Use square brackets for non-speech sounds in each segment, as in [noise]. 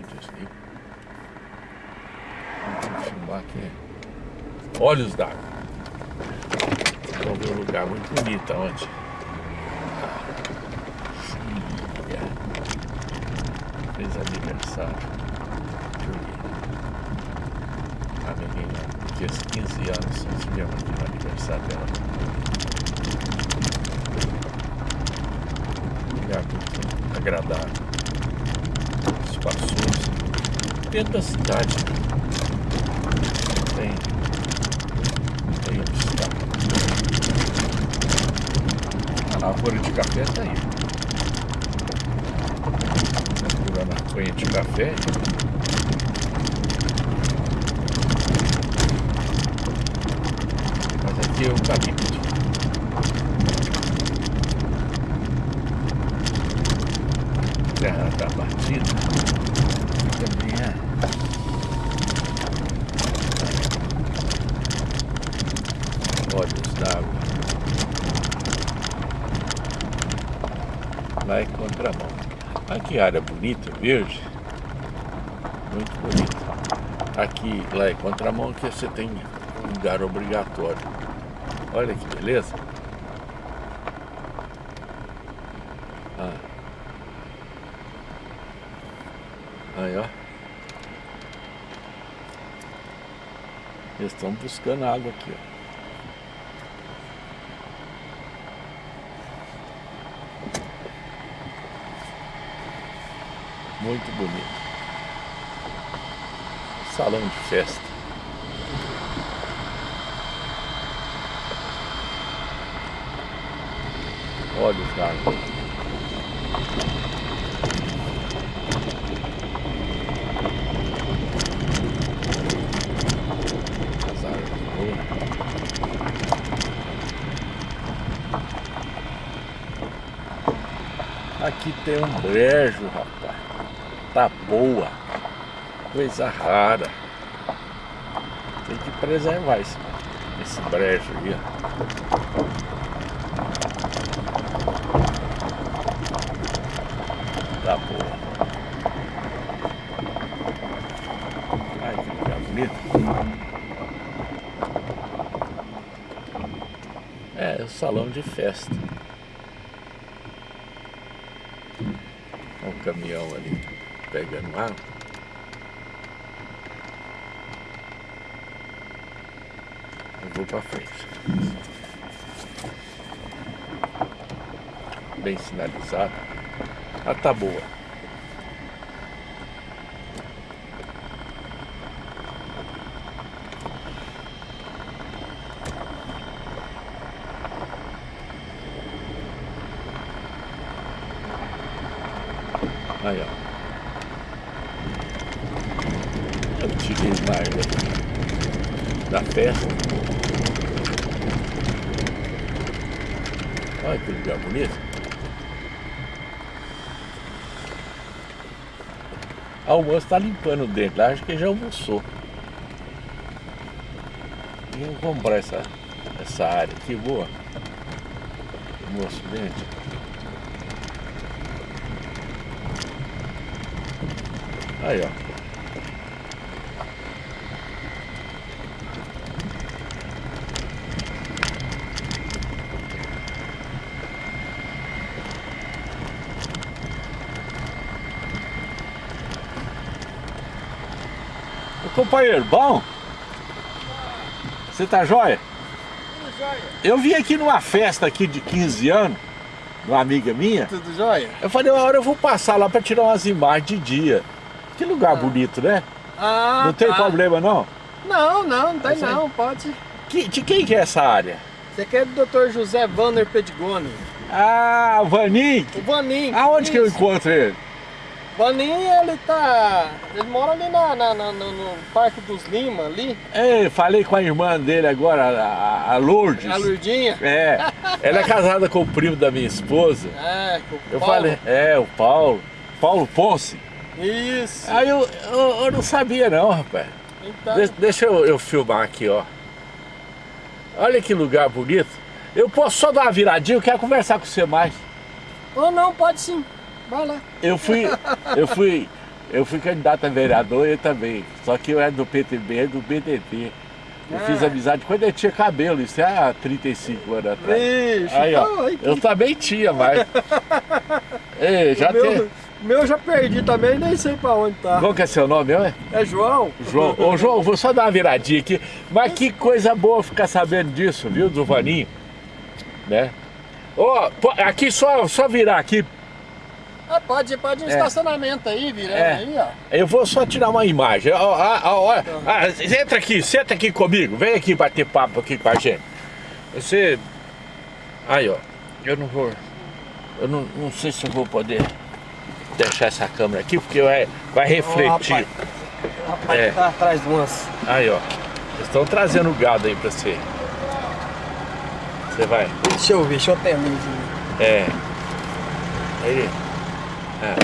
Desligo. Vamos filmar aqui. Olhos d'água. Vamos ver um lugar muito bonito onde. Júlia. Fez aniversário. Júlia. A menina fez 15 anos. Nós tivemos aqui no aniversário dela. Lugar muito agradável. Espaçoso. Dentro da cidade. Tem. Tem obstáculo. A lavoura de café tá aí. Procurando a cunha de café. Mas aqui é o caminho. Terra tá batida. Também é. Olhos d'água. Lá é contramão. Olha que área bonita, verde. Muito bonita. Aqui, lá é contramão, que você tem um lugar obrigatório. Olha que beleza. Ah. Aí, ó. Eles estão buscando água aqui, ó. Muito bonito. Salão de festa. Olhos d'água. As tem um brejo, rapaz. Tá boa. Coisa rara. Tem que preservar esse, esse brejo aí, ó. Tá boa. Ai, que lugar bonito. É, o salão de festa. Olha o caminhão ali pegando água. Eu vou pra frente. Bem sinalizado. Ah, tá boa. Aí, ó. Na árvore da festa. Olha que lugar bonito. A o moço tá limpando o dente acho que já almoçou. Vamos comprar essa, essa área aqui, boa. O moço dente. Aí, ó. Ô, companheiro, bom? Você tá jóia? Tudo jóia? Eu vim aqui numa festa aqui de 15 anos, de uma amiga minha. Tudo jóia? Eu falei, uma hora eu vou passar lá pra tirar umas imagens de dia. Que lugar bonito, né? Ah, não tem tá. problema não? Não, não, não tem aí? não, pode. Que- de quem que é essa área? Você quer do Dr. José Vanner Pedigoni? Ah, o Vanin. O Vanim. Aonde que eu encontro ele? Vanim, ele tá... Ele mora ali na, na- na- no, Parque dos Lima, ali. Ei, falei com a irmã dele agora, a, a Lourdes. A Lurdinha. É, ela é casada com o primo da minha esposa. É, com o Eu Paulo. falei, é, o Paulo, Paulo Ponce. Isso. Aí eu, eu, eu não sabia não, rapaz. Então, De- deixa eu, eu filmar aqui, ó. Olha que lugar bonito. Eu posso só dar uma viradinha, eu quero conversar com você mais. ou não, pode sim. Vai lá. Eu fui, eu fui, Eu fui candidato a vereador, eu também. Só que eu era do PTB, do BDT. Eu Ah. fiz amizade quando eu tinha cabelo, isso é há 35 anos atrás. Vixe, Aí, ó, então, aí que- eu também tinha, mas... [laughs] Ei, já o meu, tem... meu eu já perdi também, nem sei pra onde tá. Qual que é seu nome, é? É João? João, ô João, vou só dar uma viradinha aqui. Mas que coisa boa ficar sabendo disso, viu, do Vaninho? Né? Ô, aqui só, só virar aqui. Ah, pode, pode um É. estacionamento aí, virando É. aí, ó. Eu vou só tirar uma imagem. Ó, ó, ó, ó. Ah, entra aqui, senta aqui comigo. Vem aqui bater papo aqui com a gente. Você. Aí, ó. Eu não vou. Eu não, não sei se eu vou poder deixar essa câmera aqui, porque vai, vai refletir. Ó, Rapaz, É. tá atrás de umas. Aí, ó. Eles estão trazendo o gado aí pra você. Você vai. Deixa eu ver, deixa eu ter luz. É. Aí. É.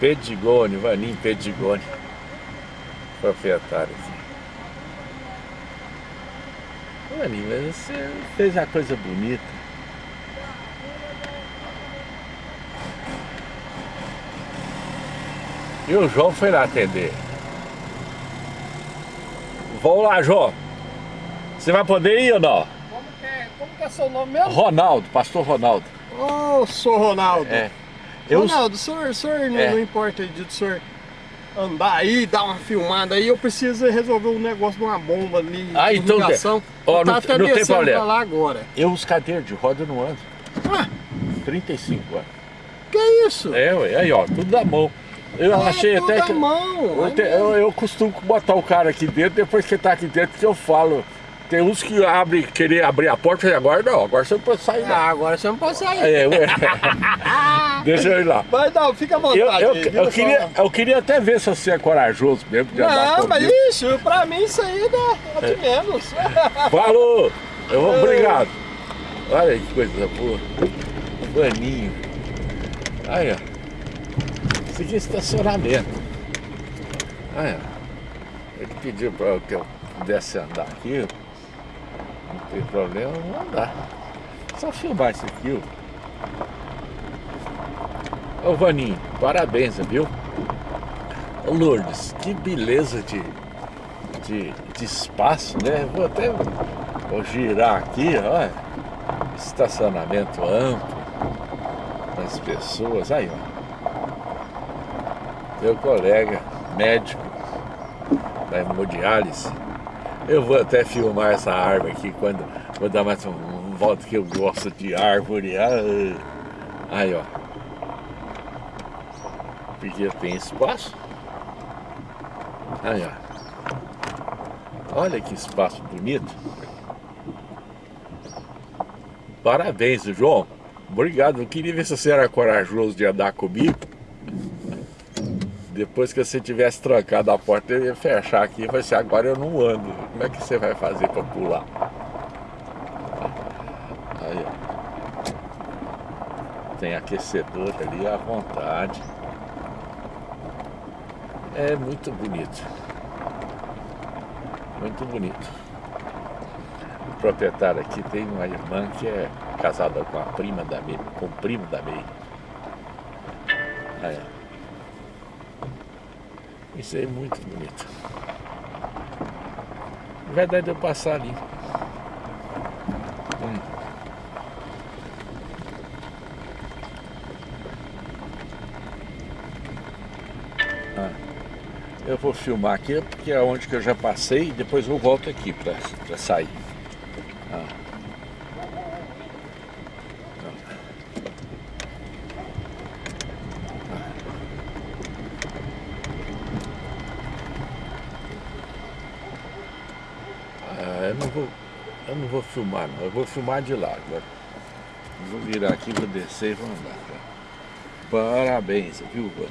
Pedigone, Vanim Pedigone. Proprietário Vanim, mas você fez uma coisa bonita. E o João foi lá atender. Vamos lá, João. Você vai poder ir ou não? Como que é, como que é seu nome mesmo? Ronaldo, pastor Ronaldo. Ô, sou Ronaldo. É. Eu, Ronaldo, o senhor, o senhor não, É. não importa de o senhor andar aí, dar uma filmada aí, eu preciso resolver um negócio de uma bomba ali, Ah, então ligação. Ó, eu não tava tem- até não tem problema. lá agora. eu os cadeiras de roda não ando. Ah, 35 anos. que isso? É, ué, aí ó, tudo da mão. Eu É achei até que. mão. Eu, te- eu, eu costumo botar o cara aqui dentro, depois que tá aqui dentro que eu falo. Tem uns que abrem, querer abrir a porta e agora não, agora você não pode sair. Ah, agora você não pode sair. É, ué. [laughs] Deixa eu ir lá. Mas não, fica à vontade. Eu, eu, eu, queria, eu queria até ver se você é corajoso mesmo de andar Não, mas comigo. isso, pra mim isso aí é, é de menos. [laughs] Falou! Eu vou, obrigado. Olha que coisa boa. Baninho. Aí, ó. É estacionamento. Aí. Ele pediu para que eu pudesse andar aqui. Não tem problema, eu vou andar. Só filmar isso aqui, ó. Ô Vaninho, parabéns, viu? Ô Lourdes, que beleza de, de, de espaço, né? Vou até vou girar aqui, olha. Estacionamento amplo das pessoas. Aí, ó. Meu colega médico da hemodiálise. Eu vou até filmar essa árvore aqui quando vou dar mais um, volta que eu gosto de árvore. Ah, Aí, ó. Porque tem espaço. Aí, ó. Olha que espaço bonito. Parabéns, João. Obrigado. Eu queria ver se você era corajoso de andar comigo. Depois que você tivesse trancado a porta, eu ia fechar aqui e falar assim, agora eu não ando. Como é que você vai fazer para pular? Aí, ó. Tem aquecedor ali à vontade. É muito bonito. Muito bonito. O proprietário aqui tem uma irmã que é casada com a prima da May, com o primo da May. Aí, ó. Isso é muito bonito. Na verdade eu passar ali. Hum. Ah, eu vou filmar aqui porque é onde que eu já passei e depois eu volto aqui para sair. Ah. Ah, eu não vou, eu não vou filmar não, eu vou filmar de lá agora. Eu vou virar aqui, vou descer e vou andar. tá? Parabéns, viu, Vano?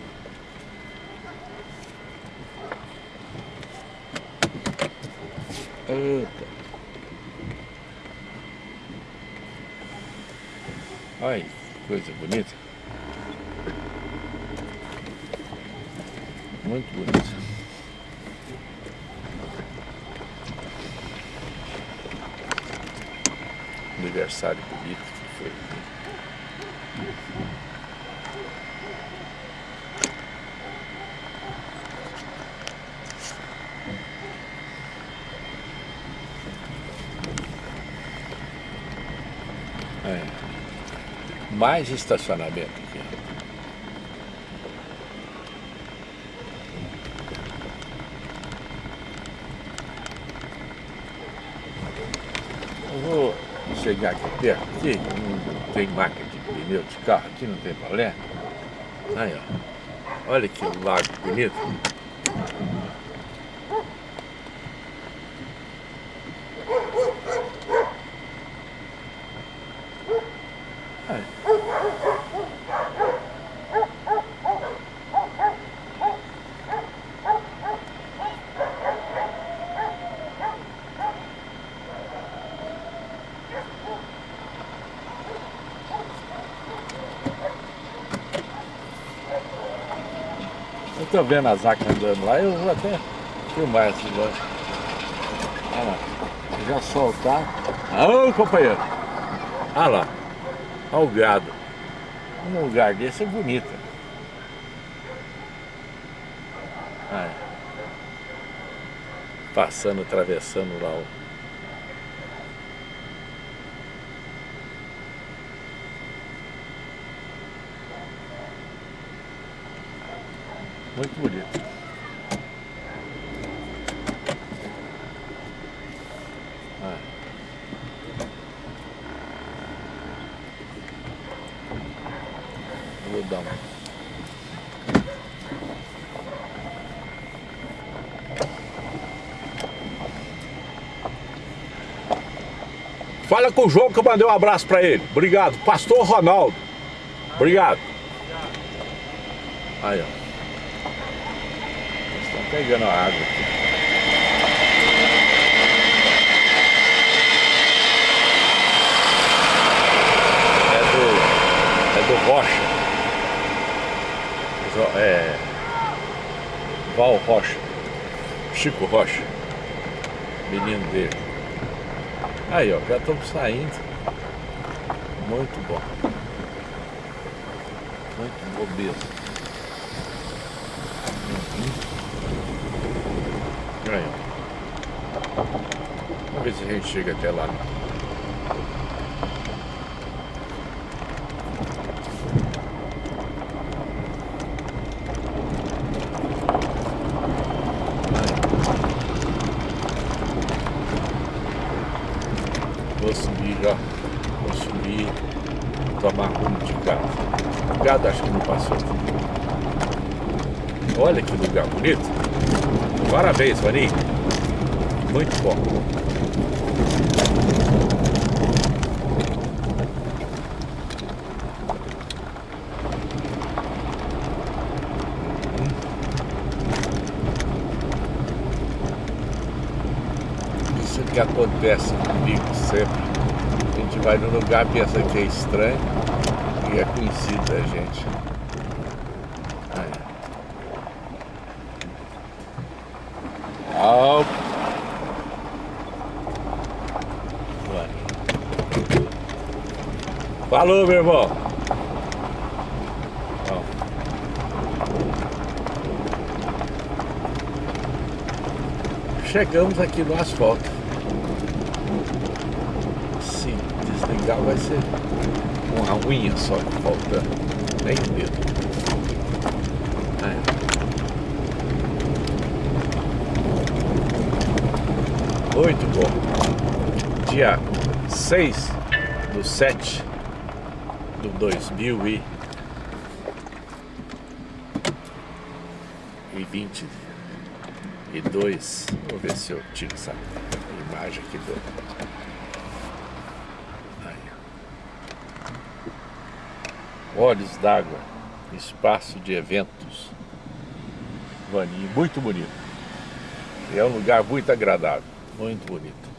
Eita. Ai, coisa bonita. Muito bonito. Aniversário bonito que foi. É. Mais estacionamento aqui. Eu vou chegar aqui perto, aqui, não tem máquina de pneu de carro, aqui não tem balé. Aí, ó. Olha que lago bonito. Tô vendo as vacas andando lá, eu vou até filmar esse negócio. Olha lá, já soltar. Companheiro! Olha lá, olha o gado. Um lugar desse é bonito. Olha. Passando, atravessando lá o Muito bonito. Uma. Fala com o João que eu mandei um abraço para ele. Obrigado. Pastor Ronaldo. Obrigado. Aí, ó pegando a água aqui. É do, é do Rocha. É, Val Rocha. Chico Rocha. Menino dele. Aí, ó, já estamos saindo. Muito bom. Muito bom mesmo. Aí. Vamos ver se a gente chega até lá. Vou subir já. Vou subir. Tomar rumo de casa. O gado acho que não passou. Olha que lugar bonito. Parabéns, Vaninho. Muito bom. Isso que acontece comigo sempre. A gente vai no lugar, pensa que é estranho e é conhecido da gente. Alto. Falou, meu irmão. Chegamos aqui no asfalto. Se desligar vai ser uma unha só faltando. Nem o dedo. Muito bom. Dia 6 do 7 do 2022. Vou ver se eu tiro essa imagem aqui do. Olhos d'água, espaço de eventos. Vaninho, muito bonito. É um lugar muito agradável. Muito bonito.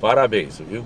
Parabéns, viu?